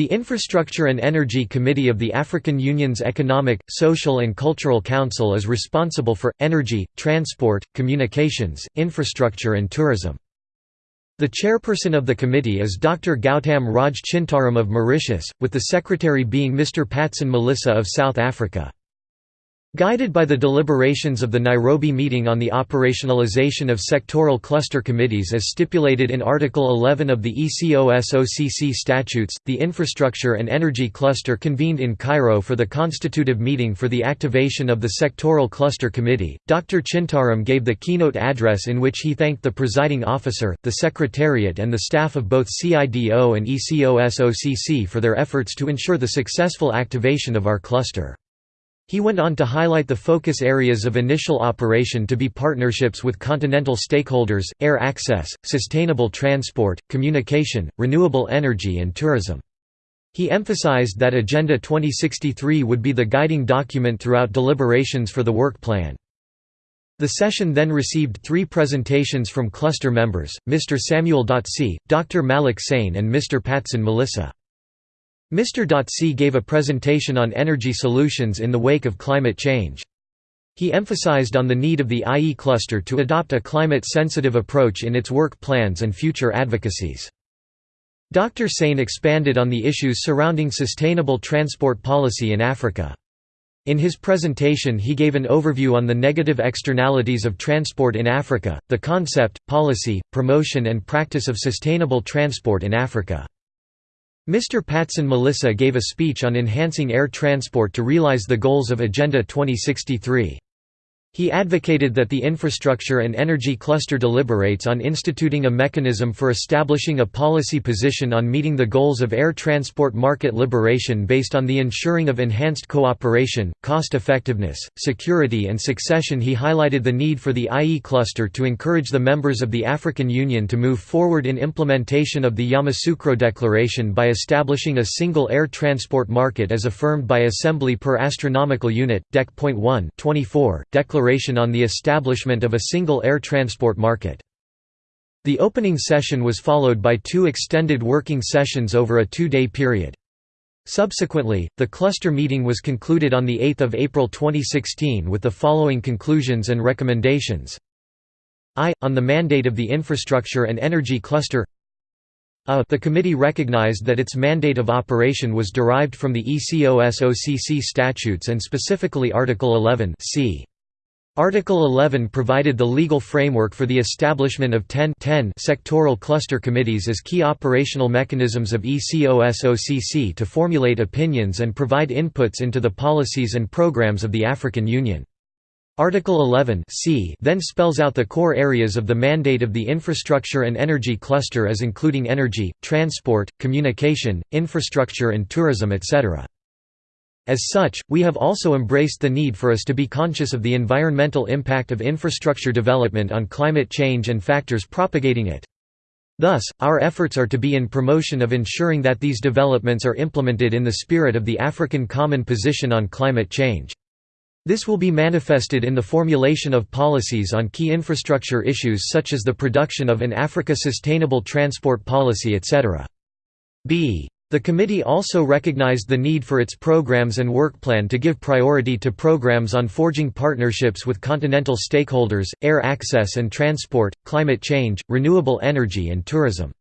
The Infrastructure and Energy Committee of the African Union's Economic, Social and Cultural Council is responsible for, energy, transport, communications, infrastructure and tourism. The chairperson of the committee is Dr. Gautam Raj Chintaram of Mauritius, with the secretary being Mr. Patson Melissa of South Africa. Guided by the deliberations of the Nairobi meeting on the operationalization of sectoral cluster committees as stipulated in Article 11 of the ECOSOCC statutes, the Infrastructure and Energy Cluster convened in Cairo for the constitutive meeting for the activation of the Sectoral Cluster Committee. Dr. Chintaram gave the keynote address in which he thanked the presiding officer, the Secretariat, and the staff of both CIDO and ECOSOCC for their efforts to ensure the successful activation of our cluster. He went on to highlight the focus areas of initial operation to be partnerships with continental stakeholders, air access, sustainable transport, communication, renewable energy and tourism. He emphasized that Agenda 2063 would be the guiding document throughout deliberations for the work plan. The session then received three presentations from cluster members, Mr. Samuel Dotsi, Dr. Malik Sain and Mr. Patson Malissa. Mr. C gave a presentation on energy solutions in the wake of climate change. He emphasized on the need of the IE cluster to adopt a climate-sensitive approach in its work plans and future advocacies. Dr. Sain expanded on the issues surrounding sustainable transport policy in Africa. In his presentation he gave an overview on the negative externalities of transport in Africa, the concept, policy, promotion and practice of sustainable transport in Africa. Mr. Patson Melissa gave a speech on enhancing air transport to realize the goals of Agenda 2063. He advocated that the infrastructure and energy cluster deliberates on instituting a mechanism for establishing a policy position on meeting the goals of air transport market liberation based on the ensuring of enhanced cooperation, cost effectiveness, security and succession He highlighted the need for the IE cluster to encourage the members of the African Union to move forward in implementation of the Yamoussoukro Declaration by establishing a single air transport market as affirmed by Assembly per Astronomical Unit, Dec. 1 24, Declaration Declaration on the establishment of a single air transport market. The opening session was followed by two extended working sessions over a two-day period. Subsequently, the cluster meeting was concluded on 8 April 2016 with the following conclusions and recommendations. I. On the mandate of the Infrastructure and Energy Cluster a. The committee recognized that its mandate of operation was derived from the ECOSOCC statutes and specifically Article 11 c. Article 11 provided the legal framework for the establishment of 10, 10 sectoral cluster committees as key operational mechanisms of ECOSOCC to formulate opinions and provide inputs into the policies and programs of the African Union. Article 11 c then spells out the core areas of the mandate of the infrastructure and energy cluster as including energy, transport, communication, infrastructure and tourism etc. As such, we have also embraced the need for us to be conscious of the environmental impact of infrastructure development on climate change and factors propagating it. Thus, our efforts are to be in promotion of ensuring that these developments are implemented in the spirit of the African Common Position on Climate Change. This will be manifested in the formulation of policies on key infrastructure issues such as the production of an Africa Sustainable Transport Policy etc. b. The committee also recognized the need for its programs and work plan to give priority to programs on forging partnerships with continental stakeholders, air access and transport, climate change, renewable energy and tourism.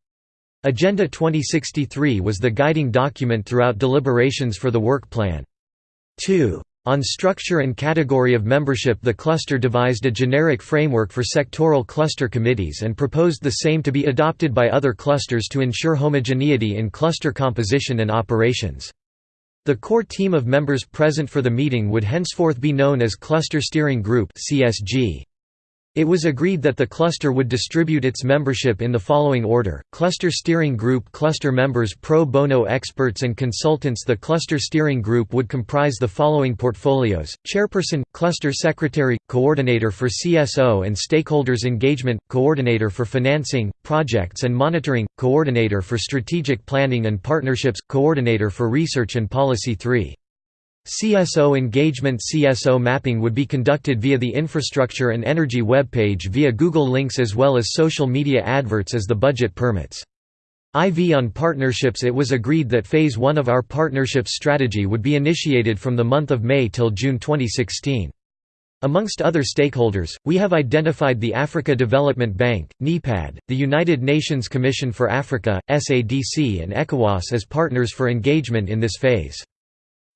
Agenda 2063 was the guiding document throughout deliberations for the work plan. 2. On structure and category of membership the cluster devised a generic framework for sectoral cluster committees and proposed the same to be adopted by other clusters to ensure homogeneity in cluster composition and operations. The core team of members present for the meeting would henceforth be known as Cluster Steering Group CSG. It was agreed that the cluster would distribute its membership in the following order, Cluster Steering Group Cluster members pro bono experts and consultants. The Cluster Steering Group would comprise the following portfolios, Chairperson, Cluster Secretary, Coordinator for CSO and Stakeholders Engagement, Coordinator for Financing, Projects and Monitoring, Coordinator for Strategic Planning and Partnerships, Coordinator for Research and Policy. 3. CSO engagement CSO mapping would be conducted via the infrastructure and energy webpage via Google Links as well as social media adverts as the budget permits. IV on partnerships It was agreed that Phase 1 of our partnerships strategy would be initiated from the month of May till June 2016. Amongst other stakeholders, we have identified the Africa Development Bank, NEPAD, the United Nations Commission for Africa, SADC and ECOWAS as partners for engagement in this phase.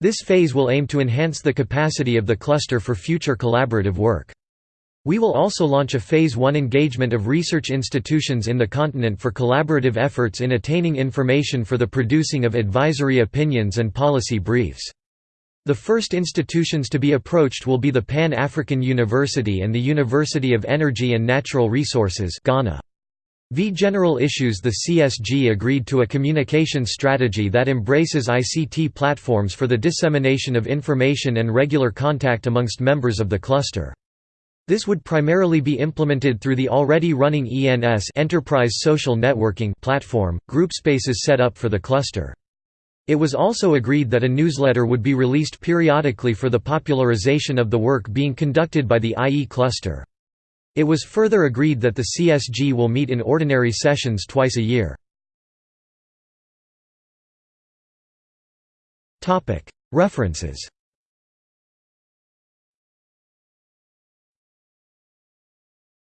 This phase will aim to enhance the capacity of the cluster for future collaborative work. We will also launch a Phase 1 engagement of research institutions in the continent for collaborative efforts in attaining information for the producing of advisory opinions and policy briefs. The first institutions to be approached will be the Pan-African University and the University of Energy and Natural Resources Ghana. V General Issues The CSG agreed to a communication strategy that embraces ICT platforms for the dissemination of information and regular contact amongst members of the cluster. This would primarily be implemented through the already running ENS Enterprise Social Networking platform, GroupSpaces set up for the cluster. It was also agreed that a newsletter would be released periodically for the popularization of the work being conducted by the IE cluster. It was further agreed that the CSG will meet in ordinary sessions twice a year. References